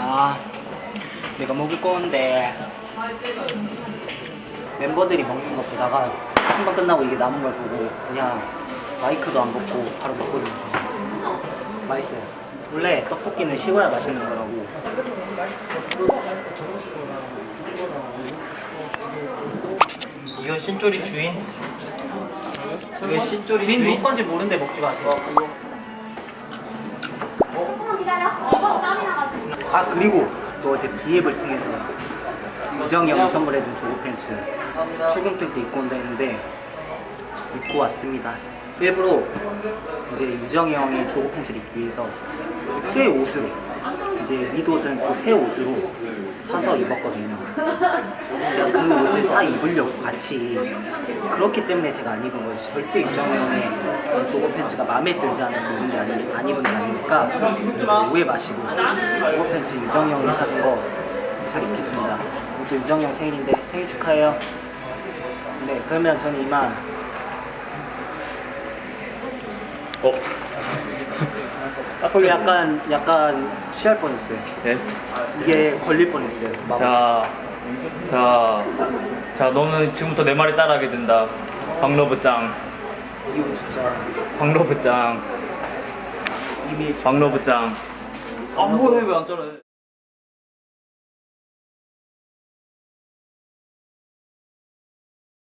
아 내가 먹을 건데. 멤버들이 먹는 거 보다가 한번 끝나고 이게 남은 걸 보고 그냥 마이크도 안 벗고 바로 먹거든요. 맛있어요. 원래 떡볶이는 식어야 맛있는 거라고. 이거 신조리 주인? 이거 신조리 주인 주인? 누구 건지 모르는데 먹지 마세요 아 그리고 또 어제 비앱을 통해서 유정이 형이 선물해준 조거 팬츠 출근길 때 입고 온다 했는데 입고 왔습니다. 일부러 이제 유정이 형이 조거 팬츠를 입기 위해서 새 옷으로 이제 밑옷은 또새 옷으로 사서 입었거든요. 제가 그 옷을 싸 입으려고 같이 그렇기 때문에 제가 안 입은 거예요. 절대 유정이 형의 조거 팬츠가 마음에 들지 않아서 입은 게 아니, 안 입은 게 아니니까 오해 마시고 조거 팬츠 유정이 형이 사준 거 잘 입겠습니다. 오늘 또 유정이 형 생일인데 생일 축하해요. 네 그러면 저는 이만. 어? 그 약간 약간 취할 뻔했어요 네? 이게 걸릴 뻔했어요 막 자, 자, 자, 너는 지금부터 내 말이 따라하게 된다. 박러브짱, 이거 진짜 박러브짱, 이미 박러브짱. 아, 뭐해, 왜안 따라해?